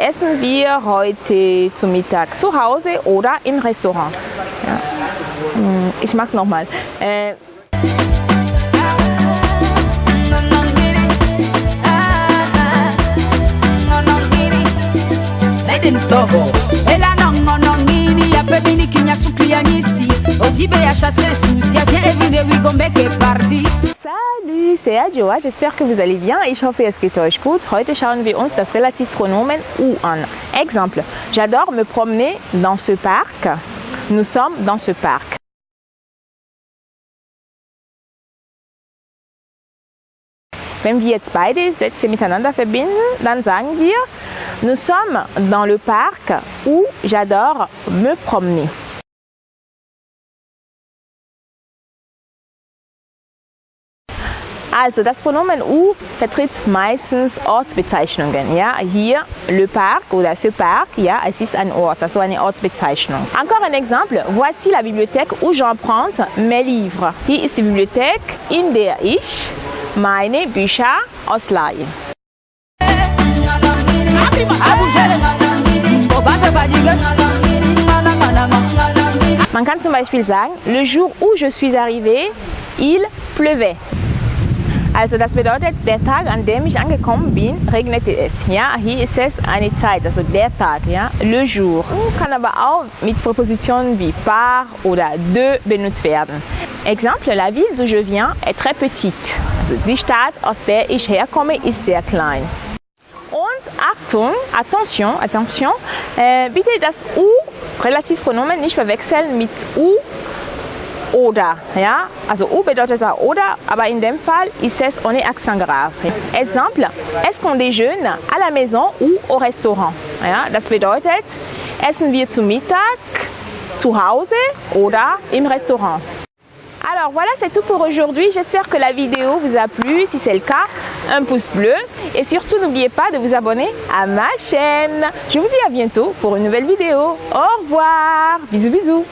Essen wir heute zu Mittag zu Hause oder im Restaurant? Ja. Hm, Ich mache nochmal. Äh, ntobo ela nongonongini yapemini kinya suklia nyisi otibe ya chasse susi ya wigombeke parti Salut, c'est Adjoa, j'espère que vous allez bien. Ich hoffe, es geht euch gut. Heute schauen wir uns das Relativpronomen ou an. Exemple, j'adore me promener dans ce parc. Nous sommes dans ce parc. Wenn wir jetzt beide Sätze miteinander verbinden, dann sagen wir, nous sommes dans le parc où j'adore me promener. Also das Pronomen ou vertritt meistens Ortsbezeichnungen. Ja? Hier le parc oder ce parc, ja, es ist ein Ort, also eine Ortsbezeichnung. Encore un exemple, voici la bibliothèque où j'emprunte mes livres. Hier ist die Bibliothek, in der ich meine Bücher ausleihe. Man kann zum Beispiel sagen, le jour où je suis arrivé, il pleuvait. Also das bedeutet, der Tag, an dem ich angekommen bin, regnete es. Ja, hier ist es eine Zeit, also der Tag, ja, le jour. Kann aber auch mit Präpositionen wie par oder de benutzt werden. Exemple, la ville d'où je viens est très petite. Also die Stadt, aus der ich herkomme, ist sehr klein. Und Achtung, attention, attention, äh, bitte das U, Relativpronomen nicht verwechseln mit U oder. Ja? Also U bedeutet auch oder, aber in dem Fall ist es ohne accent grave. Exemple, est-ce qu'on déjeune à la maison ou au restaurant? Ja? Das bedeutet, essen wir zu Mittag zu Hause oder im Restaurant? Alors voilà, c'est tout pour aujourd'hui. J'espère que la vidéo vous a plu. Si c'est le cas, un pouce bleu. Et surtout, n'oubliez pas de vous abonner à ma chaîne. Je vous dis à bientôt pour une nouvelle vidéo. Au revoir. Bisous, bisous.